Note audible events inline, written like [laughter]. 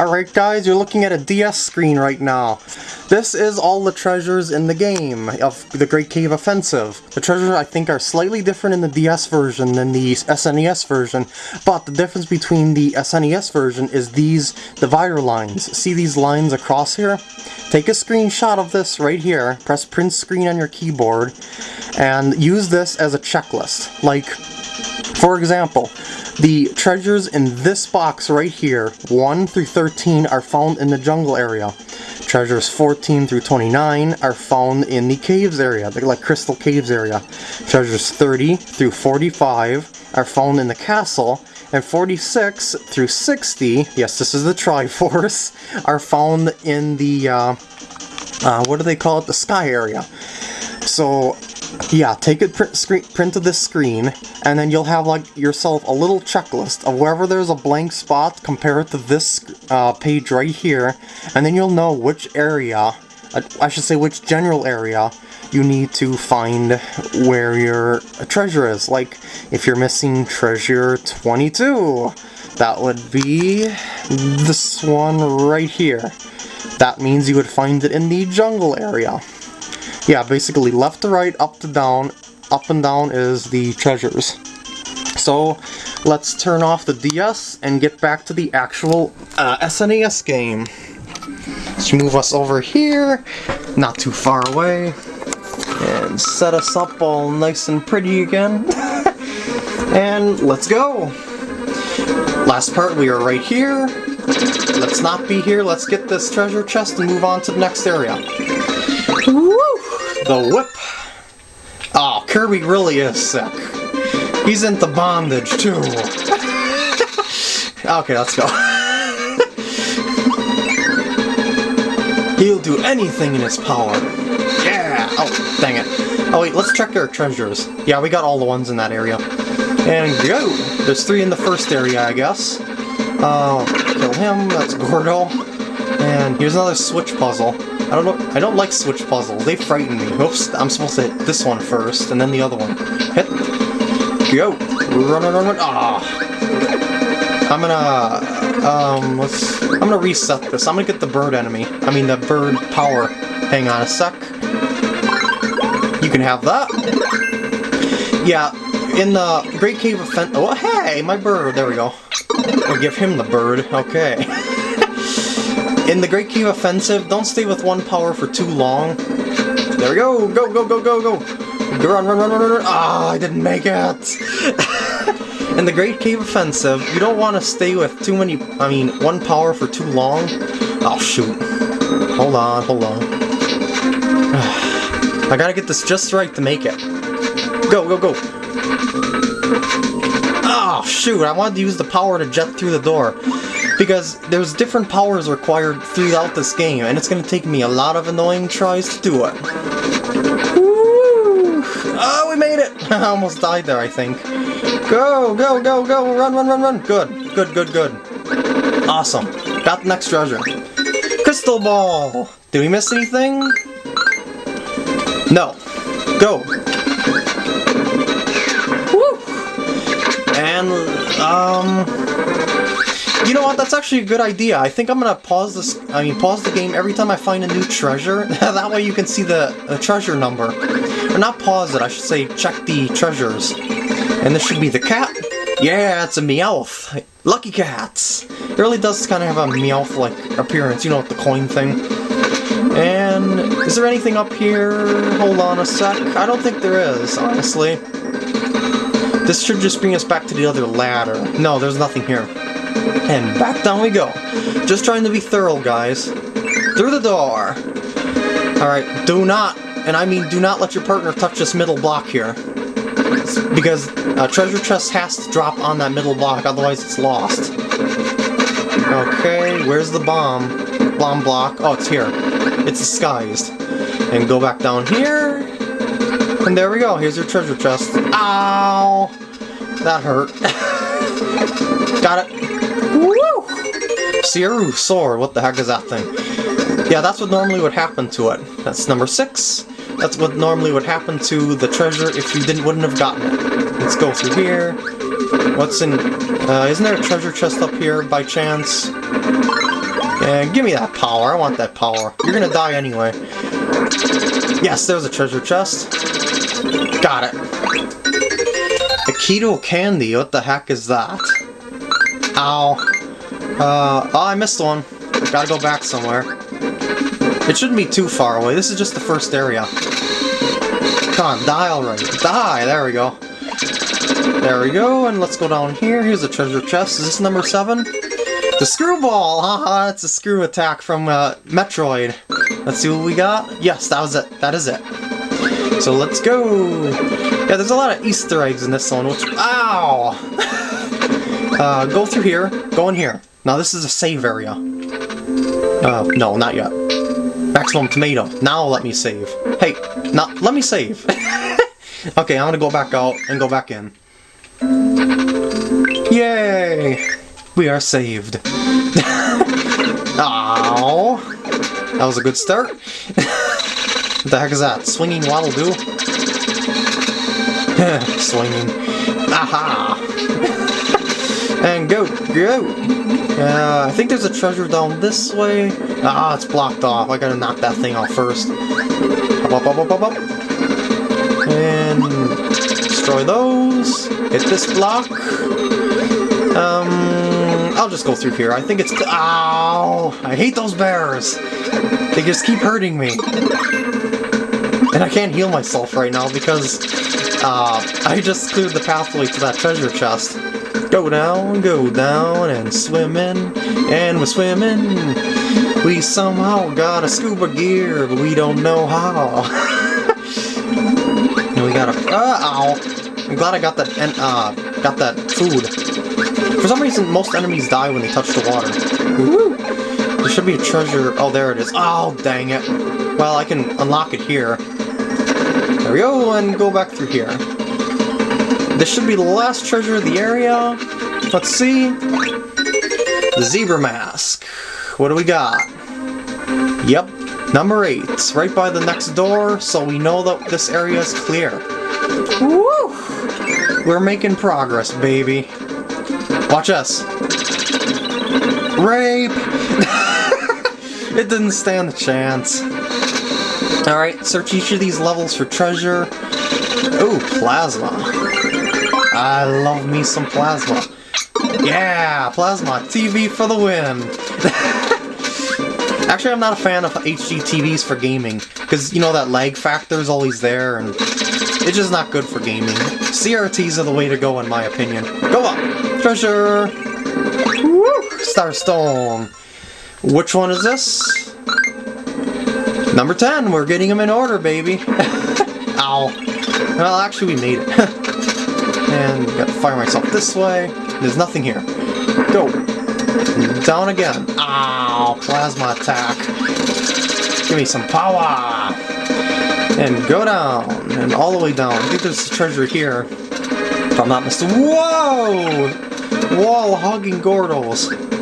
Alright guys, you're looking at a DS screen right now. This is all the treasures in the game of the Great Cave Offensive. The treasures I think are slightly different in the DS version than the SNES version, but the difference between the SNES version is these divider lines. See these lines across here? Take a screenshot of this right here, press print screen on your keyboard, and use this as a checklist. Like, for example, the treasures in this box right here, 1 through 13, are found in the jungle area. Treasures 14 through 29 are found in the caves area, the like crystal caves area. Treasures 30 through 45 are found in the castle, and 46 through 60, yes this is the [laughs] Triforce, are found in the, uh, uh, what do they call it, the sky area. So yeah, take a print, screen, print of this screen, and then you'll have like yourself a little checklist of wherever there's a blank spot, compare it to this uh, page right here, and then you'll know which area, uh, I should say which general area, you need to find where your treasure is. Like, if you're missing treasure 22, that would be this one right here. That means you would find it in the jungle area yeah, basically left to right, up to down, up and down is the treasures. So let's turn off the DS and get back to the actual uh, SNES game. Let's move us over here, not too far away, and set us up all nice and pretty again. [laughs] and let's go! Last part, we are right here. Let's not be here, let's get this treasure chest and move on to the next area. Woo! The whip. Oh, Kirby really is sick. He's into bondage, too. [laughs] okay, let's go. [laughs] He'll do anything in his power. Yeah! Oh, dang it. Oh wait, let's check our treasures. Yeah, we got all the ones in that area. And go! There's three in the first area, I guess. Uh, kill him, that's Gordo. And here's another switch puzzle. I don't know. I don't like switch puzzles. They frighten me. Oops, I'm supposed to hit this one first, and then the other one. Hit. Go. Run, run, run, run. Ah. I'm gonna, um, let's, I'm gonna reset this. I'm gonna get the bird enemy. I mean, the bird power. Hang on a sec. You can have that. Yeah, in the Great Cave of Fen- Oh, hey, my bird. There we go. I'll give him the bird. Okay. [laughs] In the Great Cave Offensive, don't stay with one power for too long. There we go! Go, go, go, go, go! Run, run, run, run, run! Ah, I didn't make it! [laughs] In the Great Cave Offensive, you don't want to stay with too many, I mean, one power for too long. Oh, shoot. Hold on, hold on. [sighs] I gotta get this just right to make it. Go, go, go! Oh, shoot, I wanted to use the power to jet through the door because there's different powers required throughout this game, and it's going to take me a lot of annoying tries to do it. Woo! Oh, we made it! [laughs] I almost died there, I think. Go, go, go, go, run, run, run, run! Good, good, good, good. Awesome. Got the next treasure. Crystal Ball! Did we miss anything? No. Go! Woo! And, um... You know what, that's actually a good idea. I think I'm gonna pause this, I mean pause the game every time I find a new treasure. [laughs] that way you can see the, the treasure number. Or not pause it, I should say check the treasures. And this should be the cat. Yeah, it's a Meowth. Lucky Cats. It really does kind of have a Meowth-like appearance, you know, the coin thing. And is there anything up here? Hold on a sec. I don't think there is, honestly. This should just bring us back to the other ladder. No, there's nothing here. And back down we go. Just trying to be thorough, guys. Through the door. Alright, do not, and I mean do not let your partner touch this middle block here. Because a treasure chest has to drop on that middle block, otherwise it's lost. Okay, where's the bomb? Bomb block. Oh, it's here. It's disguised. And go back down here. And there we go. Here's your treasure chest. Ow! That hurt. [laughs] Got it. Seiryu Sword, what the heck is that thing? Yeah, that's what normally would happen to it. That's number six. That's what normally would happen to the treasure if you didn't wouldn't have gotten it. Let's go through here. What's in... Uh, isn't there a treasure chest up here by chance? And give me that power. I want that power. You're gonna die anyway. Yes, there's a treasure chest. Got it. A keto candy. What the heck is that? Ow. Uh, oh, I missed one. Gotta go back somewhere. It shouldn't be too far away. This is just the first area. Come on, die already. Die! There we go. There we go, and let's go down here. Here's a treasure chest. Is this number seven? The screwball! Haha, it's a screw attack from uh, Metroid. Let's see what we got. Yes, that was it. That is it. So let's go! Yeah, there's a lot of Easter eggs in this one, which... Ow! [laughs] uh, go through here. Go in here. Now this is a save area. Uh, no, not yet. Maximum tomato. Now let me save. Hey, now let me save. [laughs] okay, I'm gonna go back out and go back in. Yay! We are saved. [laughs] Ow! That was a good start. [laughs] what the heck is that? Swinging Waddle Doo? Swinging. Aha! And go, go! Uh, I think there's a treasure down this way. Ah, it's blocked off. I gotta knock that thing off first. Up, up, up, up, up, up. And destroy those. Hit this block. Um, I'll just go through here. I think it's... Ow! I hate those bears! They just keep hurting me. And I can't heal myself right now because uh, I just cleared the pathway to that treasure chest. Go down, go down, and swimming, and we're swimming. We somehow got a scuba gear, but we don't know how. [laughs] and we got a... Uh, ow! I'm glad I got that, uh, got that food. For some reason, most enemies die when they touch the water. There should be a treasure... Oh, there it is. Oh, dang it. Well, I can unlock it here. Go, and go back through here. This should be the last treasure of the area. Let's see. The zebra mask. What do we got? Yep, number 8. Right by the next door, so we know that this area is clear. Woo! We're making progress, baby. Watch us. Rape! [laughs] it didn't stand a chance. Alright, search each of these levels for treasure. Ooh, plasma. I love me some plasma. Yeah, plasma TV for the win. [laughs] Actually, I'm not a fan of HD TVs for gaming, because, you know, that lag factor is always there, and it's just not good for gaming. CRTs are the way to go, in my opinion. Go up! Treasure! Woo! Starstone! Which one is this? Number 10! We're getting them in order, baby! [laughs] Ow! Well, actually, we made it. [laughs] and gotta fire myself this way. There's nothing here. Go! Down again. Ow! Plasma attack. Give me some power! And go down. And all the way down. I think there's a treasure here. If I'm not mistaken. Whoa! Wall hugging Gordos.